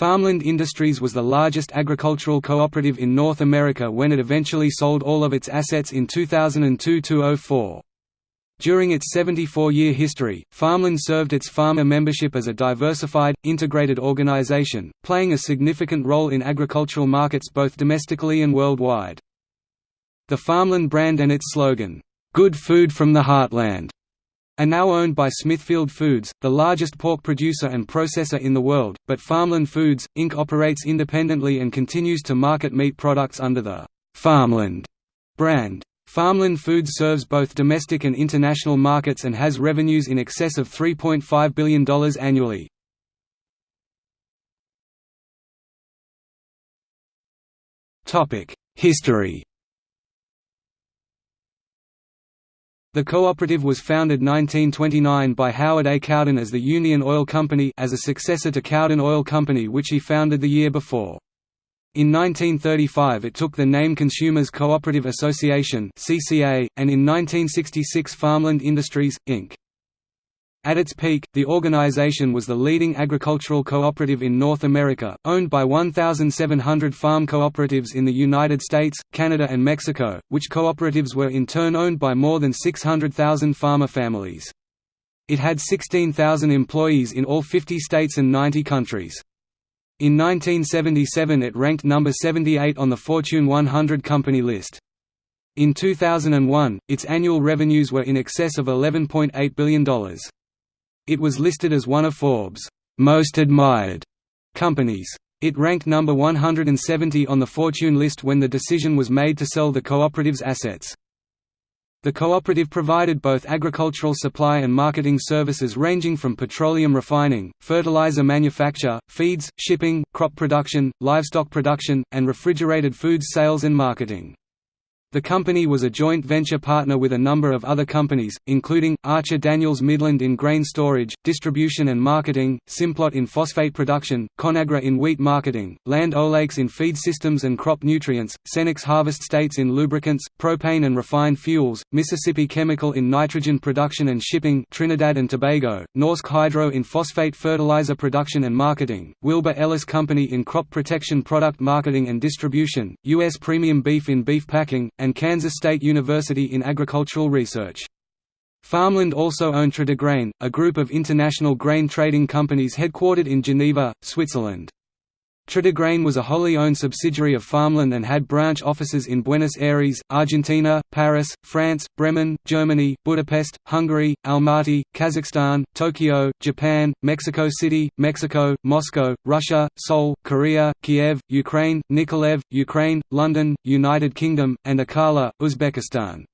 Farmland Industries was the largest agricultural cooperative in North America when it eventually sold all of its assets in 2002–04. During its 74-year history, Farmland served its farmer membership as a diversified, integrated organization, playing a significant role in agricultural markets both domestically and worldwide. The Farmland brand and its slogan, "'Good Food from the Heartland' are now owned by Smithfield Foods, the largest pork producer and processor in the world, but Farmland Foods, Inc. operates independently and continues to market meat products under the Farmland brand. Farmland Foods serves both domestic and international markets and has revenues in excess of $3.5 billion annually. History The cooperative was founded 1929 by Howard A. Cowden as the Union Oil Company as a successor to Cowden Oil Company which he founded the year before. In 1935 it took the name Consumers Cooperative Association and in 1966 Farmland Industries Inc. At its peak, the organization was the leading agricultural cooperative in North America, owned by 1,700 farm cooperatives in the United States, Canada and Mexico, which cooperatives were in turn owned by more than 600,000 farmer families. It had 16,000 employees in all 50 states and 90 countries. In 1977 it ranked number 78 on the Fortune 100 company list. In 2001, its annual revenues were in excess of $11.8 billion. It was listed as one of Forbes' most admired companies. It ranked number 170 on the Fortune list when the decision was made to sell the cooperative's assets. The cooperative provided both agricultural supply and marketing services ranging from petroleum refining, fertilizer manufacture, feeds, shipping, crop production, livestock production, and refrigerated foods sales and marketing. The company was a joint venture partner with a number of other companies, including, Archer Daniels Midland in grain storage, distribution and marketing, Simplot in phosphate production, Conagra in wheat marketing, Land O'Lakes in feed systems and crop nutrients, Cenex Harvest States in lubricants, propane and refined fuels, Mississippi Chemical in nitrogen production and shipping Trinidad and Tobago, Norsk Hydro in phosphate fertilizer production and marketing, Wilbur Ellis Company in crop protection product marketing and distribution, U.S. Premium Beef in beef packing, and Kansas State University in agricultural research. Farmland also owned Tradigrain, a group of international grain trading companies headquartered in Geneva, Switzerland. Tradigrain was a wholly owned subsidiary of Farmland and had branch offices in Buenos Aires, Argentina, Paris, France, Bremen, Germany, Budapest, Hungary, Almaty, Kazakhstan, Tokyo, Japan, Mexico City, Mexico, Moscow, Russia, Seoul, Korea, Kiev, Ukraine, Nikolaev, Ukraine, London, United Kingdom, and Akala, Uzbekistan.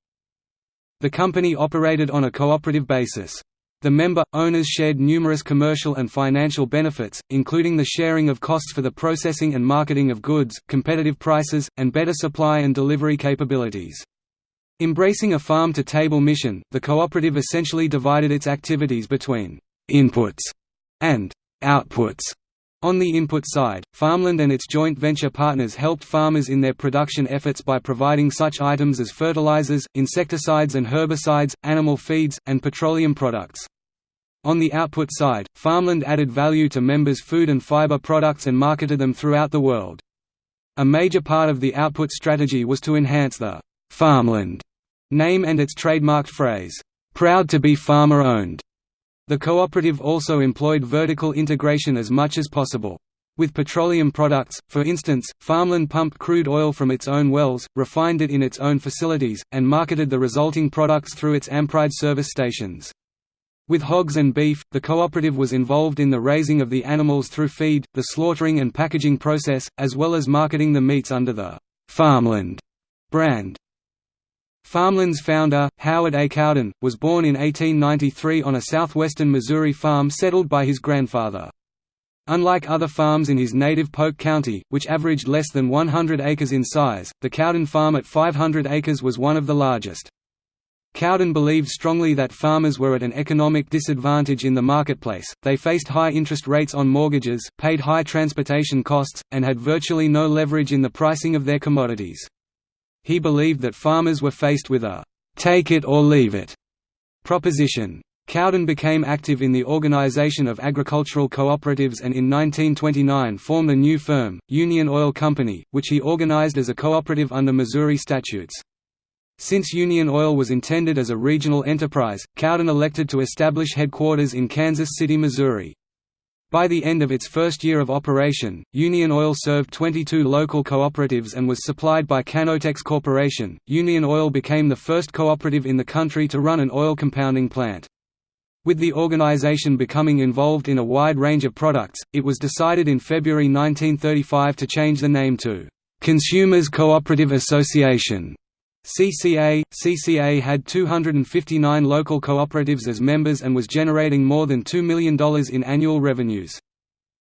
The company operated on a cooperative basis. The member, owners shared numerous commercial and financial benefits, including the sharing of costs for the processing and marketing of goods, competitive prices, and better supply and delivery capabilities. Embracing a farm-to-table mission, the cooperative essentially divided its activities between «inputs» and «outputs». On the input side, Farmland and its joint venture partners helped farmers in their production efforts by providing such items as fertilizers, insecticides and herbicides, animal feeds, and petroleum products. On the output side, Farmland added value to members' food and fiber products and marketed them throughout the world. A major part of the output strategy was to enhance the «Farmland» name and its trademarked phrase, «proud to be farmer-owned». The cooperative also employed vertical integration as much as possible. With petroleum products, for instance, Farmland pumped crude oil from its own wells, refined it in its own facilities, and marketed the resulting products through its Ampride service stations. With hogs and beef, the cooperative was involved in the raising of the animals through feed, the slaughtering and packaging process, as well as marketing the meats under the «Farmland» brand. Farmland's founder, Howard A. Cowden, was born in 1893 on a southwestern Missouri farm settled by his grandfather. Unlike other farms in his native Polk County, which averaged less than 100 acres in size, the Cowden farm at 500 acres was one of the largest. Cowden believed strongly that farmers were at an economic disadvantage in the marketplace, they faced high interest rates on mortgages, paid high transportation costs, and had virtually no leverage in the pricing of their commodities. He believed that farmers were faced with a «take it or leave it» proposition. Cowden became active in the organization of agricultural cooperatives and in 1929 formed a new firm, Union Oil Company, which he organized as a cooperative under Missouri statutes. Since Union Oil was intended as a regional enterprise, Cowden elected to establish headquarters in Kansas City, Missouri. By the end of its first year of operation, Union Oil served 22 local cooperatives and was supplied by Canpotex Corporation. Union Oil became the first cooperative in the country to run an oil compounding plant. With the organization becoming involved in a wide range of products, it was decided in February 1935 to change the name to Consumers Cooperative Association. CCA CCA had 259 local cooperatives as members and was generating more than $2 million in annual revenues.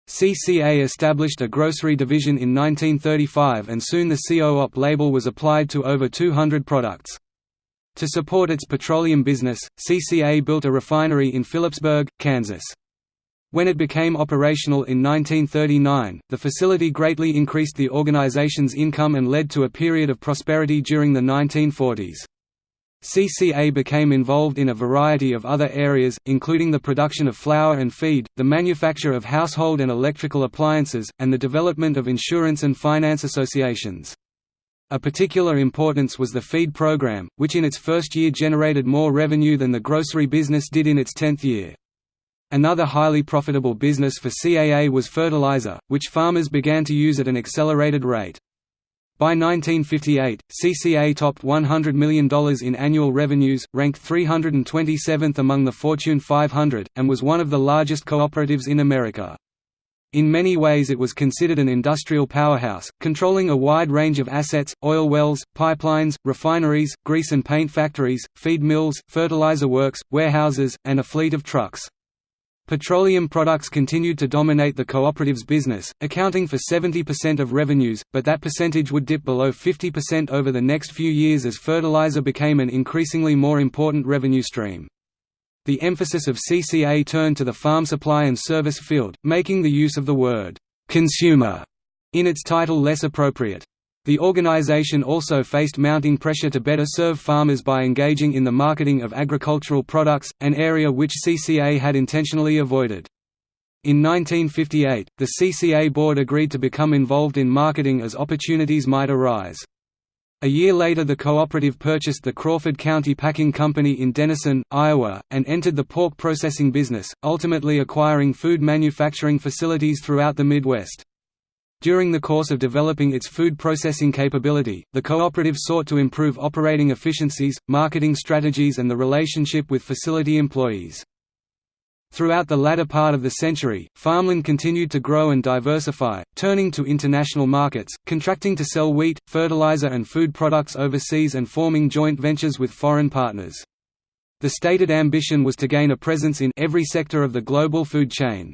CCA established a grocery division in 1935 and soon the COOP label was applied to over 200 products. To support its petroleum business, CCA built a refinery in Phillipsburg, Kansas. When it became operational in 1939, the facility greatly increased the organization's income and led to a period of prosperity during the 1940s. CCA became involved in a variety of other areas, including the production of flour and feed, the manufacture of household and electrical appliances, and the development of insurance and finance associations. A particular importance was the feed program, which in its first year generated more revenue than the grocery business did in its tenth year. Another highly profitable business for CAA was fertilizer, which farmers began to use at an accelerated rate. By 1958, CCA topped $100 million in annual revenues, ranked 327th among the Fortune 500, and was one of the largest cooperatives in America. In many ways it was considered an industrial powerhouse, controlling a wide range of assets, oil wells, pipelines, refineries, grease and paint factories, feed mills, fertilizer works, warehouses, and a fleet of trucks. Petroleum products continued to dominate the cooperative's business, accounting for 70% of revenues, but that percentage would dip below 50% over the next few years as fertilizer became an increasingly more important revenue stream. The emphasis of CCA turned to the farm supply and service field, making the use of the word «consumer» in its title less appropriate. The organization also faced mounting pressure to better serve farmers by engaging in the marketing of agricultural products, an area which CCA had intentionally avoided. In 1958, the CCA board agreed to become involved in marketing as opportunities might arise. A year later the cooperative purchased the Crawford County Packing Company in Denison, Iowa, and entered the pork processing business, ultimately acquiring food manufacturing facilities throughout the Midwest. During the course of developing its food processing capability, the cooperative sought to improve operating efficiencies, marketing strategies and the relationship with facility employees. Throughout the latter part of the century, farmland continued to grow and diversify, turning to international markets, contracting to sell wheat, fertilizer and food products overseas and forming joint ventures with foreign partners. The stated ambition was to gain a presence in every sector of the global food chain.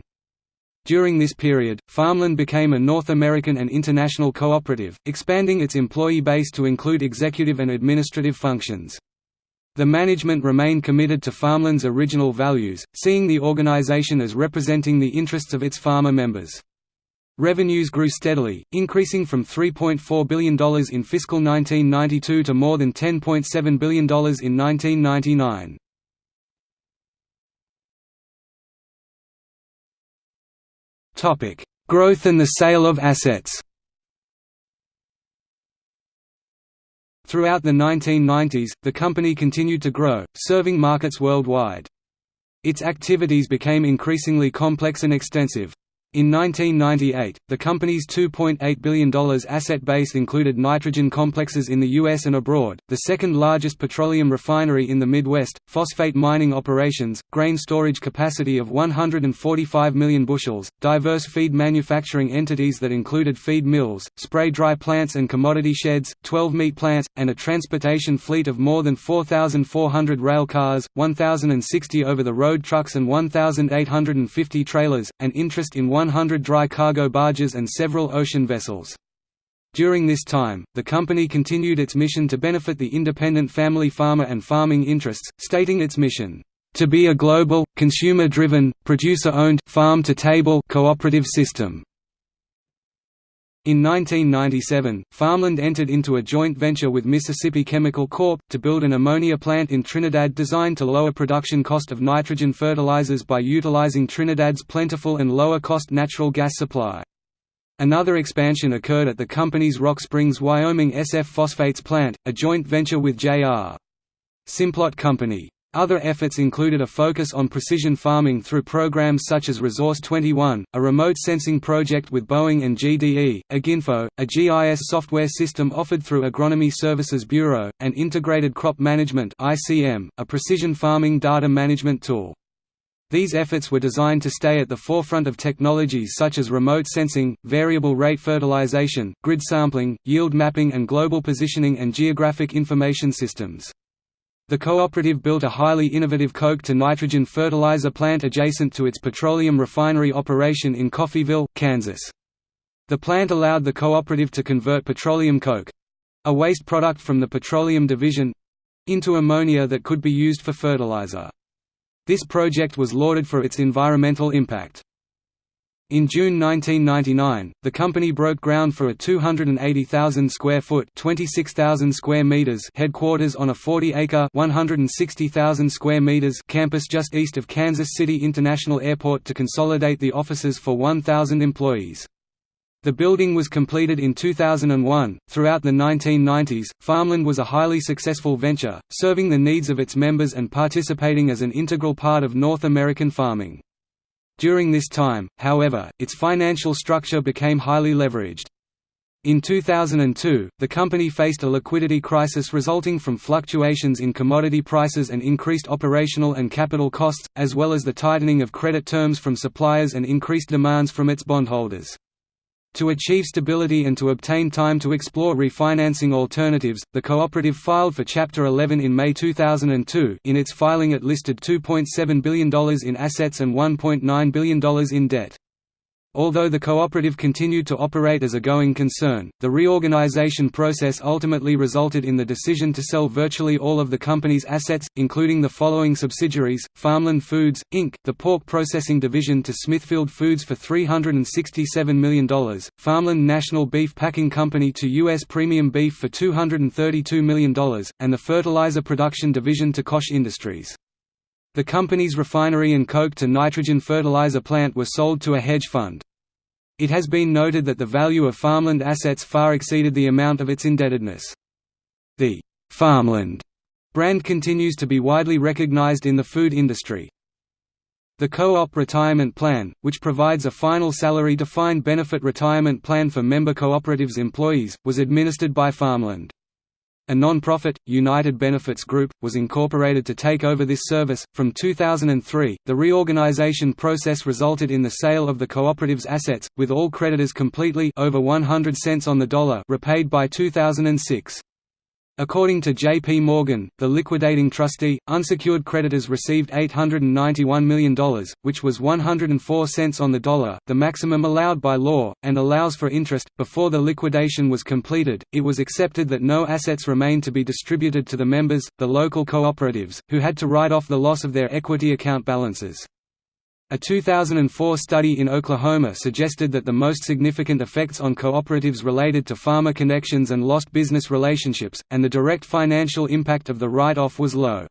During this period, Farmland became a North American and international cooperative, expanding its employee base to include executive and administrative functions. The management remained committed to Farmland's original values, seeing the organization as representing the interests of its farmer members. Revenues grew steadily, increasing from $3.4 billion in fiscal 1992 to more than $10.7 billion in 1999. Growth and the sale of assets Throughout the 1990s, the company continued to grow, serving markets worldwide. Its activities became increasingly complex and extensive. In 1998, the company's $2.8 billion asset base included nitrogen complexes in the U.S. and abroad, the second largest petroleum refinery in the Midwest, phosphate mining operations, grain storage capacity of 145 million bushels, diverse feed manufacturing entities that included feed mills, spray dry plants and commodity sheds, 12 meat plants, and a transportation fleet of more than 4,400 rail cars, 1,060 over-the-road trucks and 1,850 trailers, and interest in 100 dry cargo barges and several ocean vessels. During this time, the company continued its mission to benefit the independent family farmer and farming interests, stating its mission, "...to be a global, consumer-driven, producer-owned, farm-to-table cooperative system." In 1997, Farmland entered into a joint venture with Mississippi Chemical Corp. to build an ammonia plant in Trinidad designed to lower production cost of nitrogen fertilizers by utilizing Trinidad's plentiful and lower-cost natural gas supply. Another expansion occurred at the company's Rock Springs, Wyoming SF Phosphates plant, a joint venture with J.R. Simplot Company. Other efforts included a focus on precision farming through programs such as Resource 21, a remote sensing project with Boeing and GDE, Aginfo, a GIS software system offered through Agronomy Services Bureau, and Integrated Crop Management a precision farming data management tool. These efforts were designed to stay at the forefront of technologies such as remote sensing, variable rate fertilization, grid sampling, yield mapping and global positioning and geographic information systems. The cooperative built a highly innovative coke-to-nitrogen fertilizer plant adjacent to its petroleum refinery operation in Coffeyville, Kansas. The plant allowed the cooperative to convert petroleum coke—a waste product from the petroleum division—into ammonia that could be used for fertilizer. This project was lauded for its environmental impact. In June 1999, the company broke ground for a 280,000 square foot (26,000 square meters) headquarters on a 40-acre (160,000 square meters) campus just east of Kansas City International Airport to consolidate the offices for 1,000 employees. The building was completed in 2001. Throughout the 1990s, Farmland was a highly successful venture, serving the needs of its members and participating as an integral part of North American farming. During this time, however, its financial structure became highly leveraged. In 2002, the company faced a liquidity crisis resulting from fluctuations in commodity prices and increased operational and capital costs, as well as the tightening of credit terms from suppliers and increased demands from its bondholders. To achieve stability and to obtain time to explore refinancing alternatives, the cooperative filed for Chapter 11 in May 2002 in its filing it listed $2.7 billion in assets and $1.9 billion in debt. Although the cooperative continued to operate as a going concern, the reorganization process ultimately resulted in the decision to sell virtually all of the company's assets, including the following subsidiaries, Farmland Foods, Inc., the pork processing division to Smithfield Foods for $367 million, Farmland National Beef Packing Company to U.S. Premium Beef for $232 million, and the fertilizer production division to Koch Industries. The company's refinery and coke-to-nitrogen fertilizer plant were sold to a hedge fund. It has been noted that the value of farmland assets far exceeded the amount of its indebtedness. The «farmland» brand continues to be widely recognized in the food industry. The Co-op Retirement Plan, which provides a final salary-defined benefit retirement plan for member cooperatives employees, was administered by Farmland. A non-profit, United Benefits Group, was incorporated to take over this service. From 2003, the reorganization process resulted in the sale of the cooperative's assets, with all creditors completely over 100 cents on the dollar repaid by 2006. According to J.P. Morgan, the liquidating trustee, unsecured creditors received $891 million, which was 104 cents on the dollar, the maximum allowed by law, and allows for interest. Before the liquidation was completed, it was accepted that no assets remained to be distributed to the members, the local cooperatives, who had to write off the loss of their equity account balances. A 2004 study in Oklahoma suggested that the most significant effects on cooperatives related to farmer connections and lost business relationships, and the direct financial impact of the write-off was low.